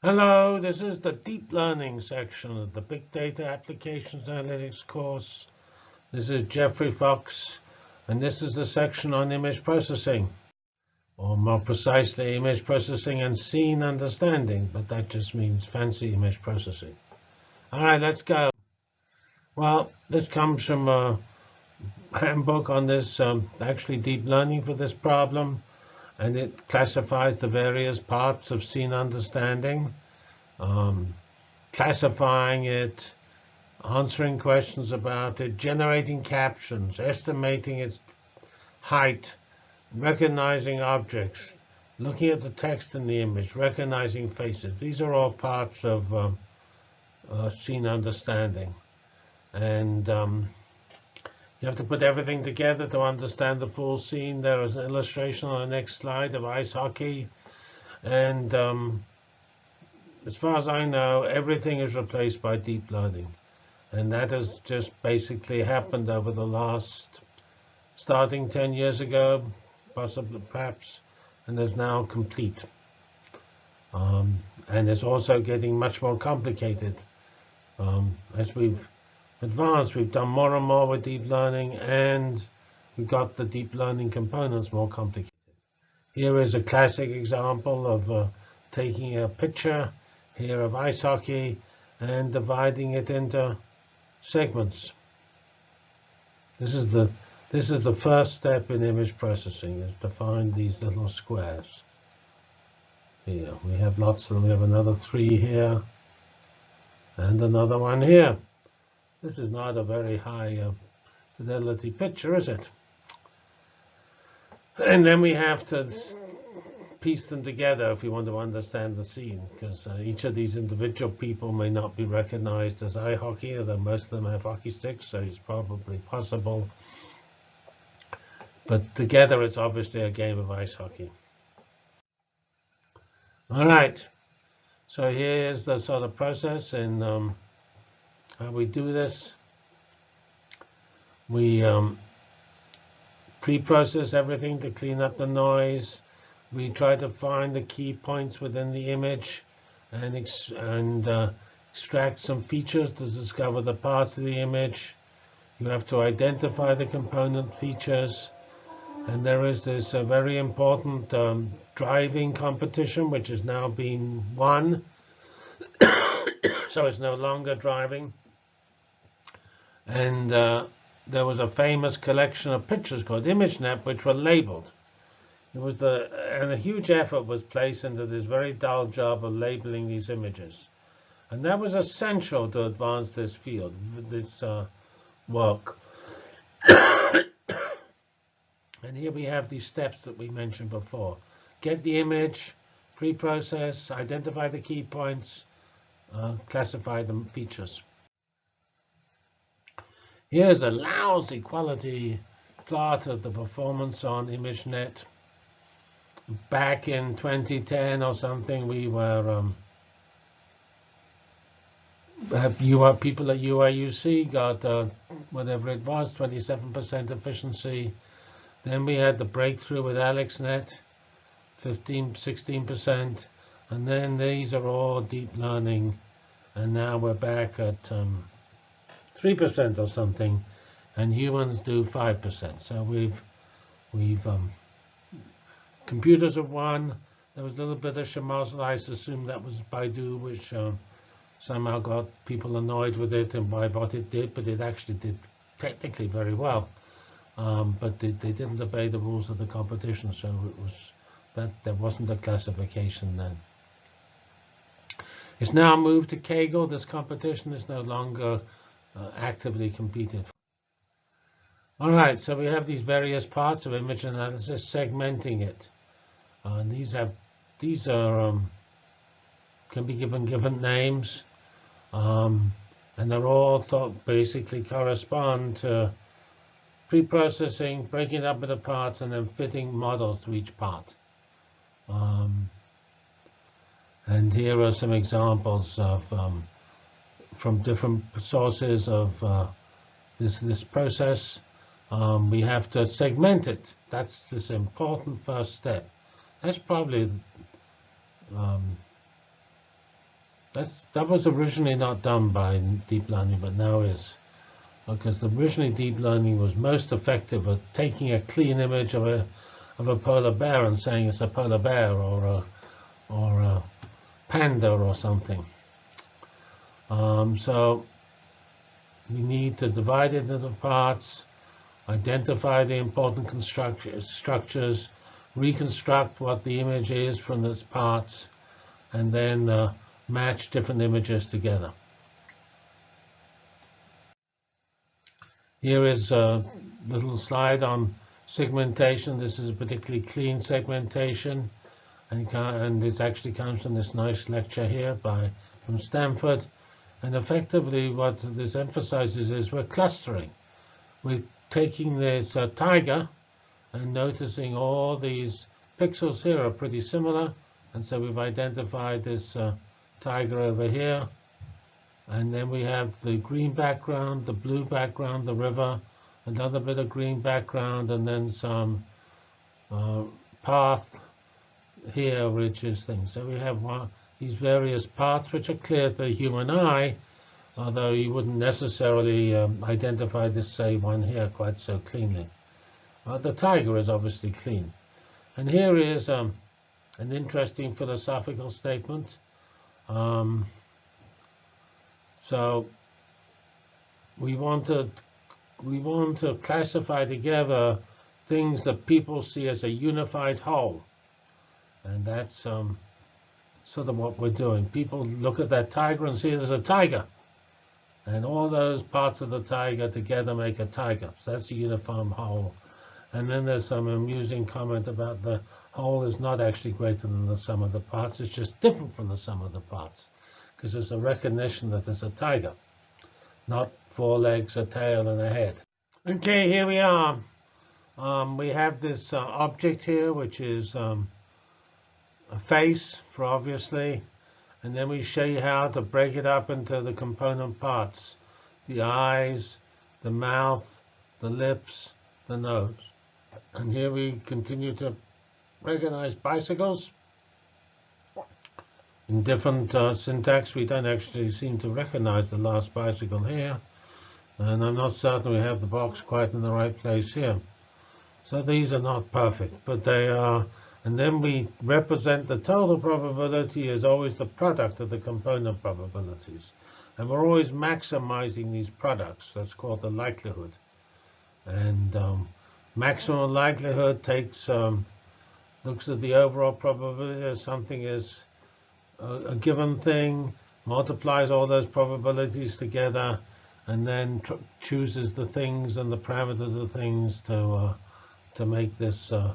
Hello, this is the deep learning section of the Big Data Applications Analytics course. This is Geoffrey Fox, and this is the section on image processing, or more precisely, image processing and scene understanding, but that just means fancy image processing. All right, let's go. Well, this comes from a handbook on this, um, actually deep learning for this problem and it classifies the various parts of scene understanding, um, classifying it, answering questions about it, generating captions, estimating its height, recognizing objects, looking at the text in the image, recognizing faces. These are all parts of um, uh, scene understanding. And um, you have to put everything together to understand the full scene. There is an illustration on the next slide of ice hockey. And um, as far as I know, everything is replaced by deep learning. And that has just basically happened over the last, starting 10 years ago, possibly perhaps, and is now complete. Um, and it's also getting much more complicated um, as we've advanced. We've done more and more with deep learning, and we've got the deep learning components more complicated. Here is a classic example of uh, taking a picture here of ice hockey and dividing it into segments. This is the this is the first step in image processing is to find these little squares. Here we have lots of them. We have another three here and another one here. This is not a very high uh, fidelity picture, is it? And then we have to piece them together if we want to understand the scene, because uh, each of these individual people may not be recognized as eye hockey, although most of them have hockey sticks, so it's probably possible. But together, it's obviously a game of ice hockey. All right, so here's the sort of process in um, how we do this. We um, pre-process everything to clean up the noise. We try to find the key points within the image and, ex and uh, extract some features to discover the parts of the image. You have to identify the component features. And there is this uh, very important um, driving competition, which has now been won. so it's no longer driving. And uh, there was a famous collection of pictures called ImageNet, which were labeled. It was the and a huge effort was placed into this very dull job of labeling these images, and that was essential to advance this field, this uh, work. and here we have these steps that we mentioned before: get the image, pre-process, identify the key points, uh, classify the features. Here's a lousy quality plot of the performance on ImageNet. Back in 2010 or something, we were um, UR, people at UIUC got uh, whatever it was, 27% efficiency. Then we had the breakthrough with AlexNet, 15, 16%. And then these are all deep learning. And now we're back at um, 3% or something, and humans do 5%. So we've, we've um, computers have won. There was a little bit of shemozzle. I assume that was Baidu, which um, somehow got people annoyed with it and why what it did, but it actually did technically very well. Um, but they, they, didn't obey the rules of the competition, so it was that there wasn't a classification then. It's now moved to Kaggle. This competition is no longer uh, actively competed. All right, so we have these various parts of image analysis, segmenting it. Uh, and these have these are um, can be given given names, um, and they're all thought basically correspond to pre-processing, breaking it up into parts, and then fitting models to each part. Um, and here are some examples of um, from different sources of uh, this this process. Um, we have to segment it. That's this important first step. That's probably um, That's, that was originally not done by deep learning, but now is. Because originally deep learning was most effective at taking a clean image of a of a polar bear and saying it's a polar bear or a or a panda or something. Um, so we need to divide it into parts, identify the important structures, reconstruct what the image is from its parts, and then uh, match different images together. Here is a little slide on segmentation. This is a particularly clean segmentation, and, and this actually comes from this nice lecture here by from Stanford. And effectively, what this emphasizes is we're clustering. We're taking this uh, tiger and noticing all these pixels here are pretty similar. And so we've identified this uh, tiger over here. And then we have the green background, the blue background, the river, another bit of green background, and then some uh, path here, which is things. So we have one, these various parts which are clear to the human eye, although you wouldn't necessarily um, identify this, say, one here quite so cleanly. Uh, the tiger is obviously clean. And here is um, an interesting philosophical statement. Um, so we want to we want to classify together things that people see as a unified whole, and that's um, sort of what we're doing. People look at that tiger and see it as a tiger, and all those parts of the tiger together make a tiger. So that's a uniform whole. And then there's some amusing comment about the whole is not actually greater than the sum of the parts. It's just different from the sum of the parts because it's a recognition that it's a tiger, not four legs, a tail, and a head. Okay, here we are. Um, we have this uh, object here, which is um, a face, for obviously, and then we show you how to break it up into the component parts, the eyes, the mouth, the lips, the nose. And here we continue to recognize bicycles, in different uh, syntax, we don't actually seem to recognize the last bicycle here. And I'm not certain we have the box quite in the right place here. So these are not perfect, but they are. And then we represent the total probability as always the product of the component probabilities. And we're always maximizing these products. That's called the likelihood. And um, maximum likelihood takes um, looks at the overall probability as something is a, a given thing, multiplies all those probabilities together, and then chooses the things and the parameters of things to uh, to make this uh,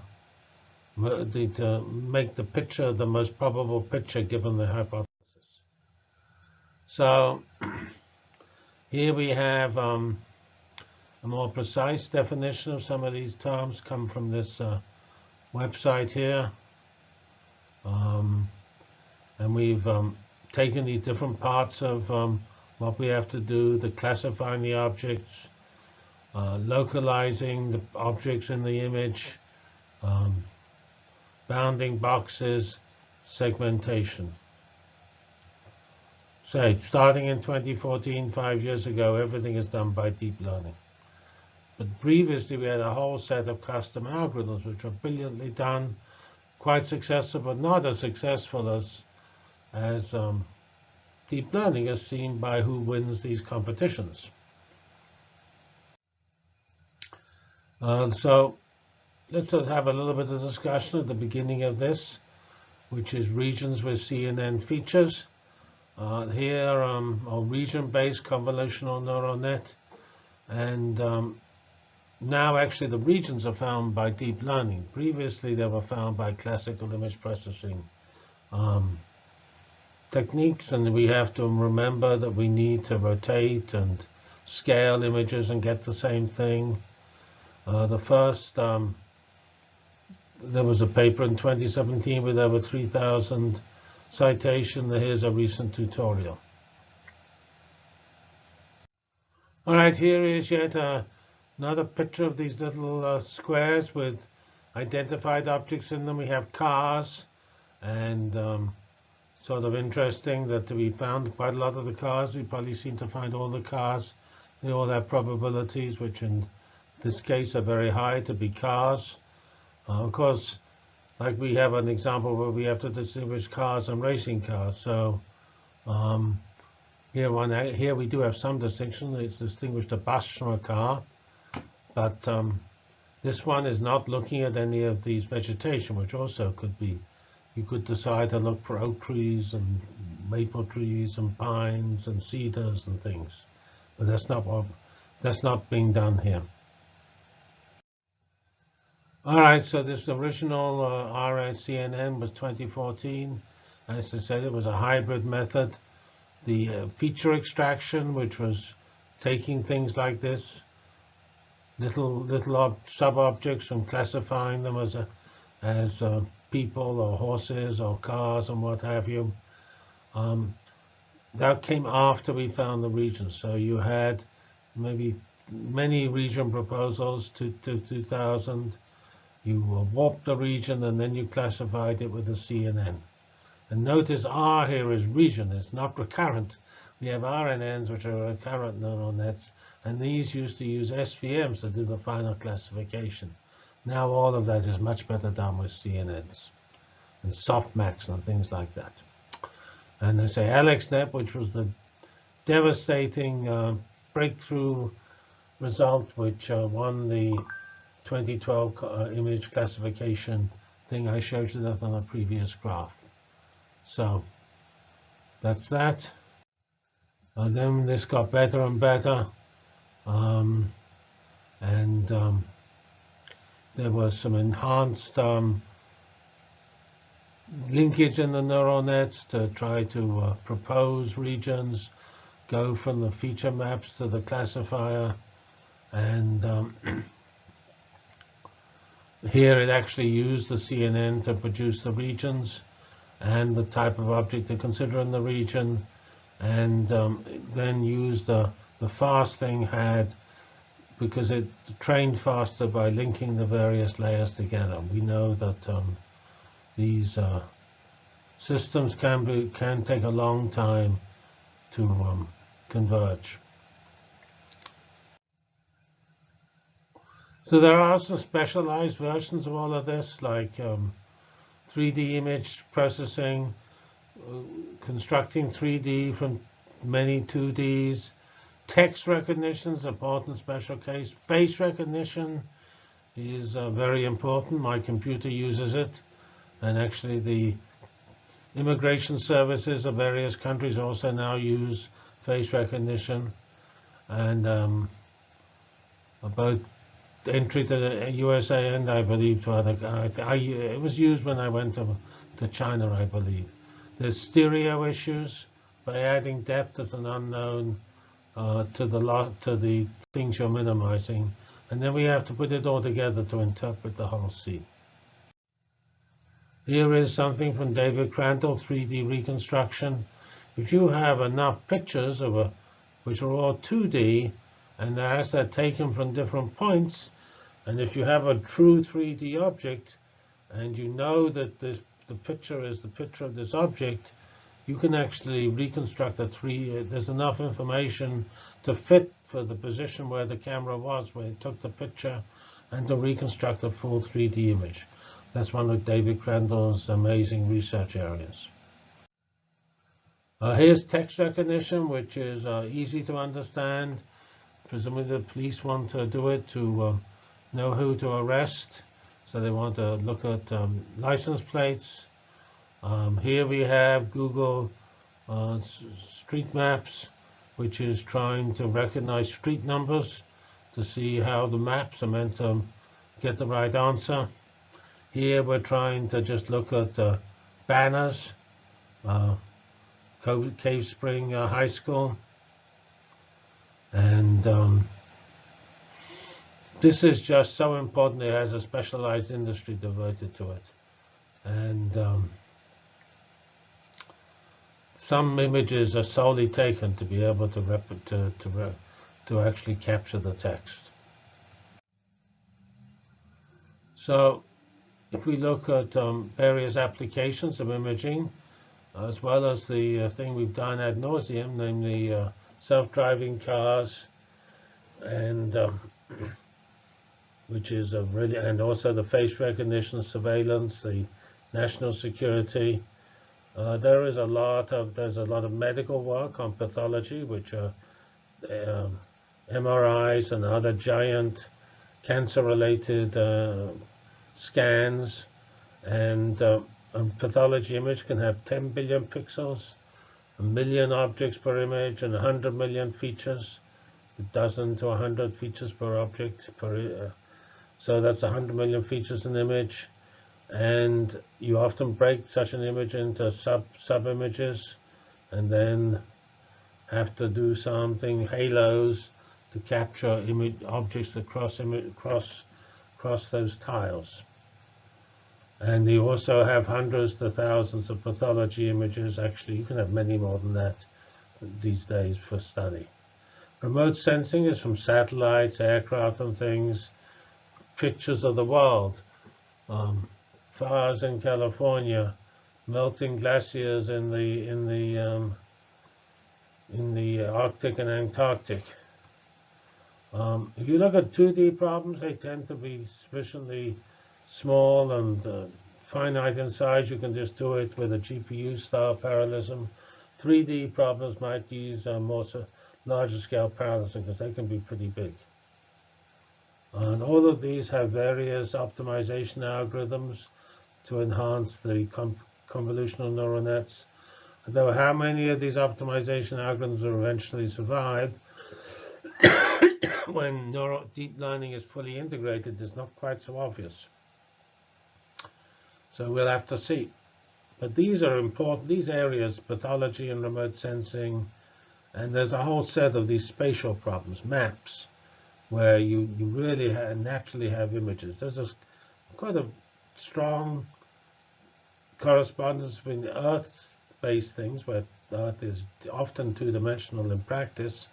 the, to make the picture the most probable picture given the hypothesis. So here we have um, a more precise definition of some of these terms come from this uh, website here. Um, and we've um, taken these different parts of um, what we have to do, the classifying the objects, uh, localizing the objects in the image, um, bounding boxes, segmentation. Say, starting in 2014, five years ago, everything is done by deep learning. But previously, we had a whole set of custom algorithms, which were brilliantly done, quite successful, but not as successful as as um, deep learning is seen by who wins these competitions. Uh, so let's have a little bit of discussion at the beginning of this, which is regions with CNN features. Uh, here, um, a region-based convolutional neural net. And um, now, actually, the regions are found by deep learning. Previously, they were found by classical image processing um, techniques, and we have to remember that we need to rotate and scale images and get the same thing. Uh, the first, um, there was a paper in 2017 with over 3,000 citation. Here's a recent tutorial. All right, here is yet another picture of these little uh, squares with identified objects in them. We have cars and um, sort of interesting that we found quite a lot of the cars. We probably seem to find all the cars. They all have probabilities, which in this case are very high to be cars. Uh, of course, like we have an example where we have to distinguish cars and racing cars. So um, here, one, here we do have some distinction. It's distinguished a bus from a car. But um, this one is not looking at any of these vegetation, which also could be. You could decide to look for oak trees and maple trees and pines and cedars and things. But that's not what that's not being done here. All right, so this original uh, RNCNN was 2014. As I said, it was a hybrid method. The uh, feature extraction, which was taking things like this, little little sub-objects and classifying them as a, as uh, people or horses or cars and what have you. Um, that came after we found the region. So you had maybe many region proposals to, to 2000 you warped the region and then you classified it with the CNN. And notice R here is region, it's not recurrent. We have RNNs, which are recurrent neural nets, and these used to use SVMs to do the final classification. Now all of that is much better done with CNNs and softmax and things like that. And they say AlexNet, which was the devastating uh, breakthrough result, which uh, won the 2012 uh, image classification thing. I showed you that on a previous graph. So that's that. And then this got better and better. Um, and um, there was some enhanced um, linkage in the neural nets to try to uh, propose regions, go from the feature maps to the classifier, and um, Here it actually used the CNN to produce the regions and the type of object to consider in the region, and um, then used the, the fast thing had because it trained faster by linking the various layers together. We know that um, these uh, systems can be can take a long time to um, converge. So there are some specialized versions of all of this, like um, 3D image processing, uh, constructing 3D from many 2Ds, text recognition is important special case. Face recognition is uh, very important. My computer uses it. And actually the immigration services of various countries also now use face recognition. And um, both entry to the USA and I believe to other. I, I, it was used when I went to, to China, I believe. There's stereo issues by adding depth as an unknown uh, to the lot to the things you're minimizing, and then we have to put it all together to interpret the whole scene. Here is something from David Crandall, 3D reconstruction. If you have enough pictures of a, which are all 2D, and as they're taken from different points, and if you have a true 3D object, and you know that this, the picture is the picture of this object, you can actually reconstruct a three. Uh, there's enough information to fit for the position where the camera was when it took the picture, and to reconstruct a full 3D image. That's one of David Crandall's amazing research areas. Uh, here's text recognition, which is uh, easy to understand. Presumably the police want to do it to uh, know who to arrest. So they want to look at um, license plates. Um, here we have Google uh, Street Maps, which is trying to recognize street numbers to see how the maps are meant to get the right answer. Here we're trying to just look at uh, banners, uh, Cave Spring uh, High School, and um, this is just so important. It has a specialized industry devoted to it. And um, some images are solely taken to be able to rep to to to actually capture the text. So if we look at um, various applications of imaging, as well as the uh, thing we've done ad nauseum, namely uh, self-driving cars, and um, which is a really, and also the face recognition surveillance, the national security. Uh, there is a lot of there's a lot of medical work on pathology, which are um, MRIs and other giant cancer-related uh, scans, and uh, a pathology image can have 10 billion pixels, a million objects per image, and 100 million features, a dozen to 100 features per object per. So that's 100 million features in an image, and you often break such an image into sub sub images, and then have to do something halos to capture image objects across across across those tiles. And you also have hundreds to thousands of pathology images. Actually, you can have many more than that these days for study. Remote sensing is from satellites, aircraft, and things. Pictures of the world. Um, fires in California, melting glaciers in the in the um, in the Arctic and Antarctic. Um, if you look at 2D problems, they tend to be sufficiently small and uh, finite in size. You can just do it with a GPU-style parallelism. 3D problems might use a more larger scale parallelism because they can be pretty big. And all of these have various optimization algorithms to enhance the convolutional neural nets. Though how many of these optimization algorithms will eventually survive when neural deep learning is fully integrated is not quite so obvious. So we'll have to see. But these are important, these areas, pathology and remote sensing, and there's a whole set of these spatial problems, maps, where you, you really ha naturally have images. There's a, quite a strong correspondence between Earth-based things, where Earth is often two-dimensional in practice,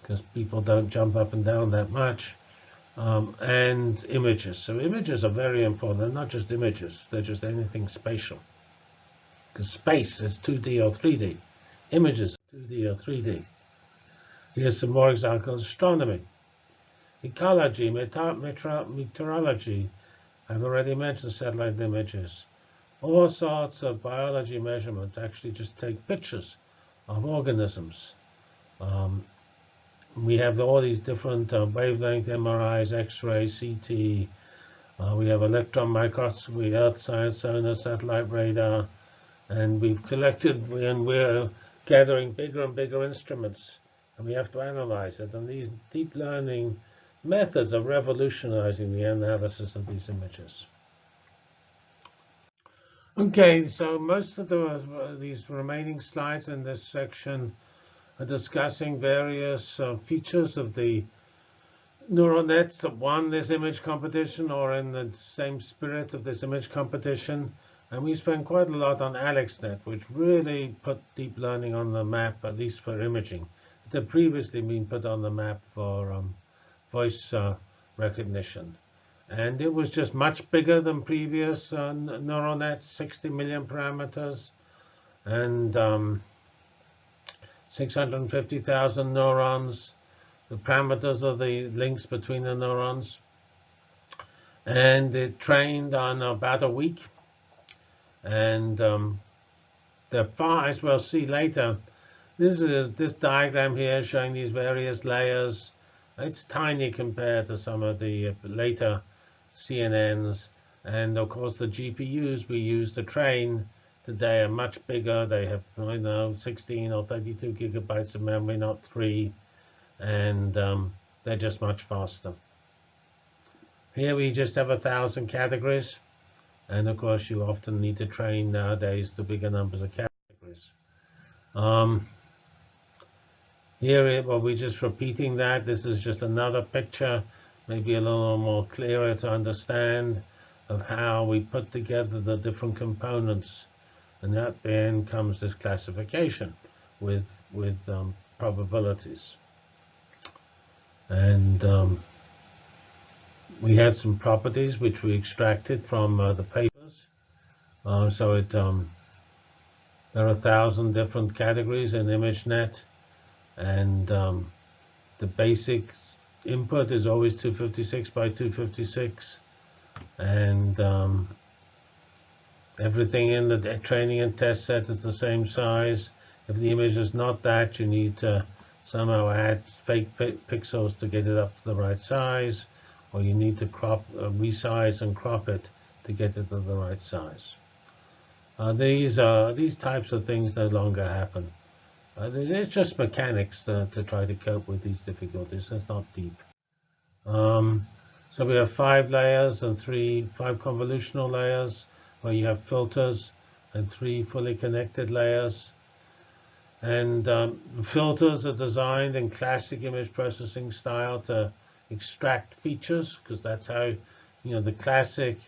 because people don't jump up and down that much, um, and images. So images are very important. They're not just images. They're just anything spatial. Because space is 2D or 3D. Images are 2D or 3D. Here's some more examples. Astronomy, ecology, meteorology. I've already mentioned satellite images. All sorts of biology measurements actually just take pictures of organisms. Um, we have all these different uh, wavelength MRIs, X-ray, CT. Uh, we have electron microscopy, Earth science, sonar, satellite radar, and we've collected and we're gathering bigger and bigger instruments, and we have to analyze it. And these deep learning methods of revolutionizing the analysis of these images. Okay, so most of the, these remaining slides in this section are discussing various uh, features of the neural nets that won this image competition or in the same spirit of this image competition. And we spent quite a lot on AlexNet, which really put deep learning on the map, at least for imaging. It had previously been put on the map for um, voice uh, recognition. And it was just much bigger than previous uh, neural nets, 60 million parameters. And um, 650,000 neurons, the parameters of the links between the neurons. And it trained on about a week. And um, the far, as we'll see later, this is this diagram here showing these various layers. It's tiny compared to some of the later CNNs. And of course, the GPUs we use to train today are much bigger. They have, I know, 16 or 32 gigabytes of memory, not three, and um, they're just much faster. Here we just have a thousand categories, and of course you often need to train nowadays to bigger numbers of categories. Um, here, well, we're just repeating that. This is just another picture, maybe a little more clearer to understand of how we put together the different components and that then comes this classification with with um, probabilities. And um, we had some properties which we extracted from uh, the papers. Uh, so it um, There are a thousand different categories in ImageNet, and um, the basic input is always 256 by 256, and um, everything in the training and test set is the same size. If the image is not that, you need to somehow add fake pixels to get it up to the right size, or you need to crop, uh, resize and crop it to get it to the right size. Uh, these uh, these types of things no longer happen. Uh, it's just mechanics to, to, try to cope with these difficulties. It's not deep. Um, so we have five layers and three five convolutional layers, where you have filters and three fully connected layers. And um, filters are designed in classic image processing style to extract features, because that's how, you know, the classic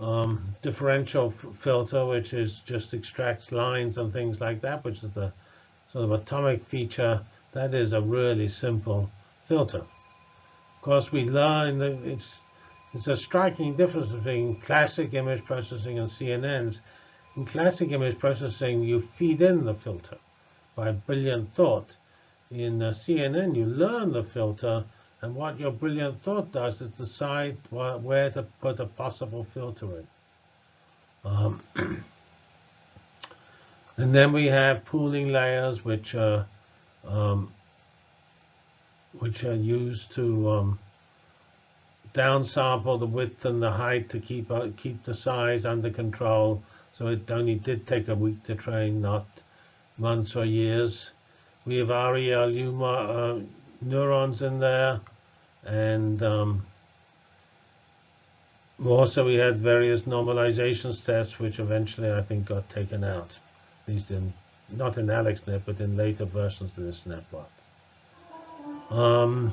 um, differential filter, which is just extracts lines and things like that, which is the sort of atomic feature. That is a really simple filter. Of course, we learn that it's it's a striking difference between classic image processing and CNNs. In classic image processing, you feed in the filter by brilliant thought. In CNN, you learn the filter and what your brilliant thought does is decide where to put a possible filter in. Um, and then we have pooling layers, which are um, which are used to um, downsample the width and the height to keep uh, keep the size under control. So it only did take a week to train, not months or years. We have ReLU uh, neurons in there. And um, also we had various normalization steps, which eventually I think got taken out, at least in not in AlexNet, but in later versions of this network. Um,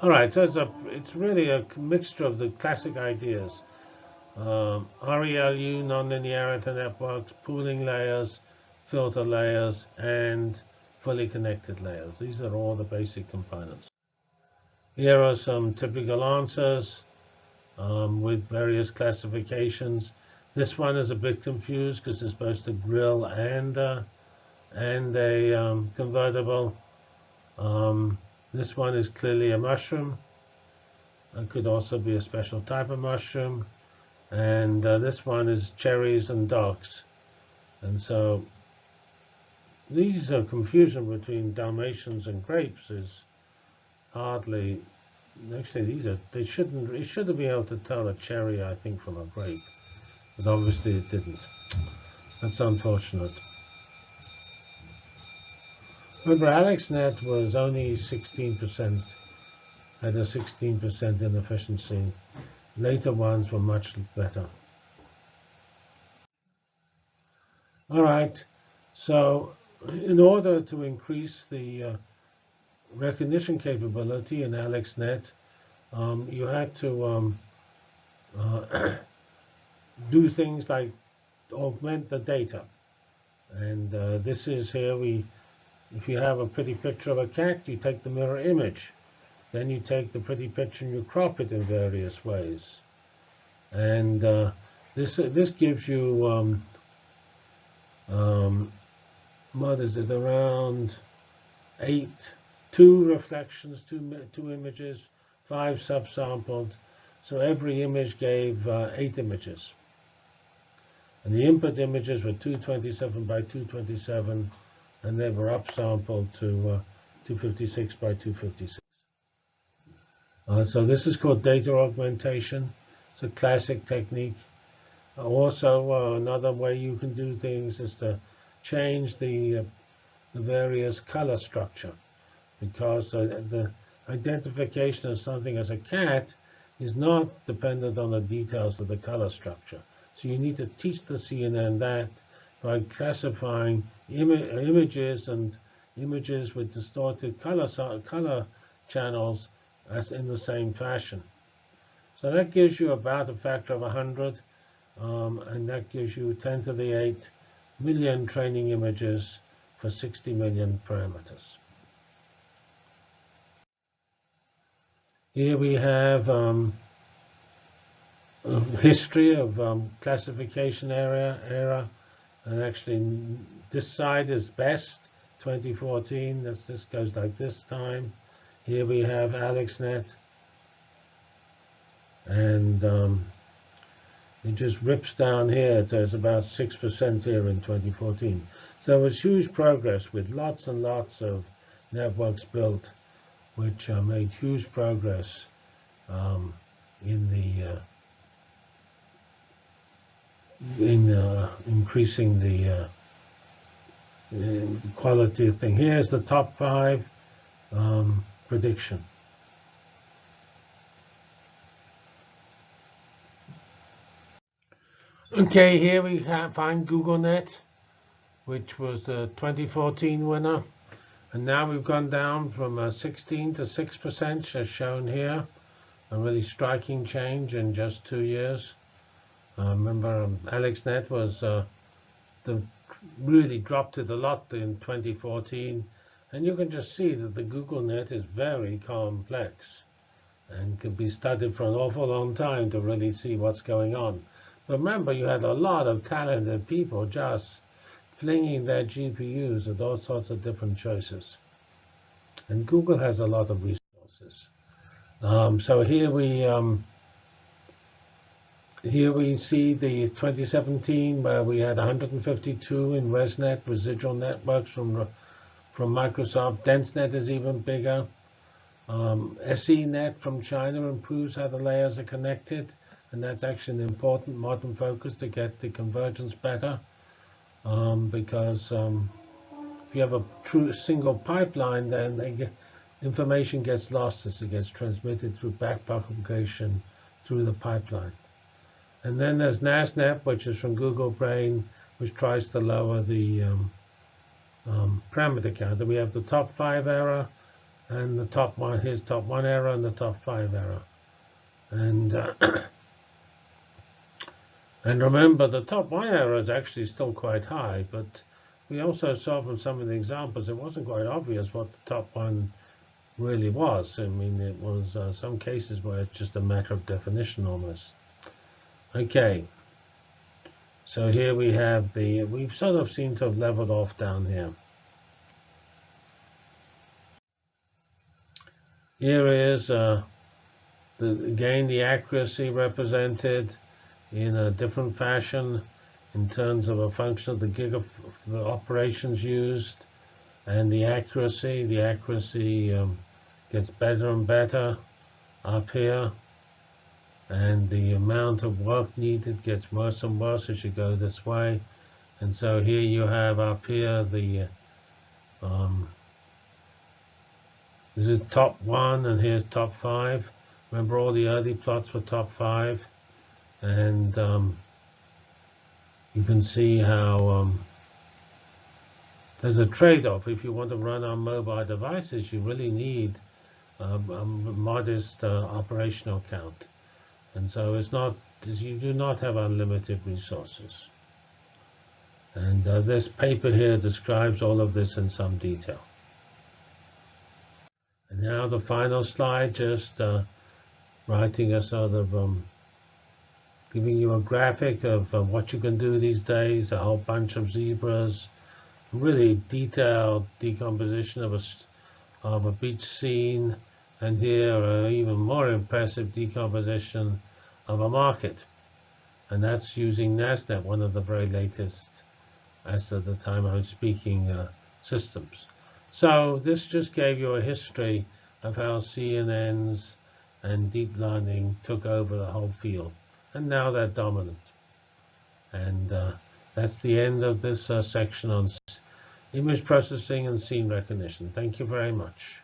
all right, so it's a it's really a mixture of the classic ideas. Um, ReLU, nonlinearity networks, pooling layers, filter layers, and fully connected layers. These are all the basic components. Here are some typical answers um, with various classifications. This one is a bit confused because it's supposed to grill and uh, and a um, convertible. Um, this one is clearly a mushroom. It could also be a special type of mushroom. And uh, this one is cherries and dogs. And so these are confusion between Dalmatians and grapes is hardly. Actually, these are they shouldn't. It should have been able to tell a cherry, I think, from a grape, but obviously it didn't. That's unfortunate. Remember, AlexNet was only 16%, had a 16% inefficiency. Later ones were much better. All right, so in order to increase the uh, recognition capability in AlexNet, um, you had to um, uh, do things like augment the data. And uh, this is here we, if you have a pretty picture of a cat, you take the mirror image. Then you take the pretty picture and you crop it in various ways. And uh, this this gives you um, um, what is it around eight two reflections, two, two images, five subsampled. So every image gave uh, eight images. And the input images were 227 by 227, and they were upsampled to uh, 256 by 256. Uh, so this is called data augmentation. It's a classic technique. Also, uh, another way you can do things is to change the, uh, the various color structure because uh, the identification of something as a cat is not dependent on the details of the color structure. So you need to teach the CNN that by classifying Im images and images with distorted color, color channels as in the same fashion. So that gives you about a factor of 100, um, and that gives you 10 to the 8 million training images for 60 million parameters. Here we have um, history of um, classification area era And actually, this side is best, 2014. This, this goes like this time. Here we have AlexNet. And um, it just rips down here. There's about 6% here in 2014. So it was huge progress with lots and lots of networks built, which uh, made huge progress um, in the uh, in uh, increasing the uh, quality of thing. Here's the top five um, prediction. Okay, here we have, find GoogleNet, which was the 2014 winner. And now we've gone down from uh, 16 to 6%, as shown here. A really striking change in just two years. Uh, remember, um, AlexNet was uh, the really dropped it a lot in 2014. And you can just see that the Google net is very complex and can be studied for an awful long time to really see what's going on. But Remember, you had a lot of talented people just flinging their GPUs at all sorts of different choices. And Google has a lot of resources. Um, so here we um, here we see the 2017 where we had 152 in ResNet residual networks from from Microsoft. DenseNet is even bigger. Um, SENet from China improves how the layers are connected and that's actually an important modern focus to get the convergence better um, because um, if you have a true single pipeline, then get, information gets lost as it gets transmitted through backpropagation through the pipeline. And then there's NASNet, which is from Google Brain, which tries to lower the um, um, parameter count. we have the top five error and the top one, here's top one error and the top five error. And uh, And remember, the top one error is actually still quite high, but we also saw from some of the examples it wasn't quite obvious what the top one really was. I mean, it was uh, some cases where it's just a matter of definition almost. Okay, so here we have the, we've sort of seemed to have leveled off down here. Here is, uh, the, again, the accuracy represented in a different fashion in terms of a function of the gig of the operations used and the accuracy. The accuracy um, gets better and better up here. And the amount of work needed gets worse and worse as you go this way. And so here you have up here the, um, this is top one and here's top five. Remember all the early plots were top five and um, you can see how um, there's a trade-off. If you want to run on mobile devices, you really need um, a modest uh, operational count. And so it's not, you do not have unlimited resources. And uh, this paper here describes all of this in some detail. And now the final slide, just uh, writing a sort of um, giving you a graphic of uh, what you can do these days, a whole bunch of zebras, really detailed decomposition of a, of a beach scene, and here an even more impressive decomposition of a market. And that's using NASNet, one of the very latest, as of the time I'm speaking, uh, systems. So this just gave you a history of how CNNs and deep learning took over the whole field and now they're dominant. And uh, that's the end of this uh, section on image processing and scene recognition. Thank you very much.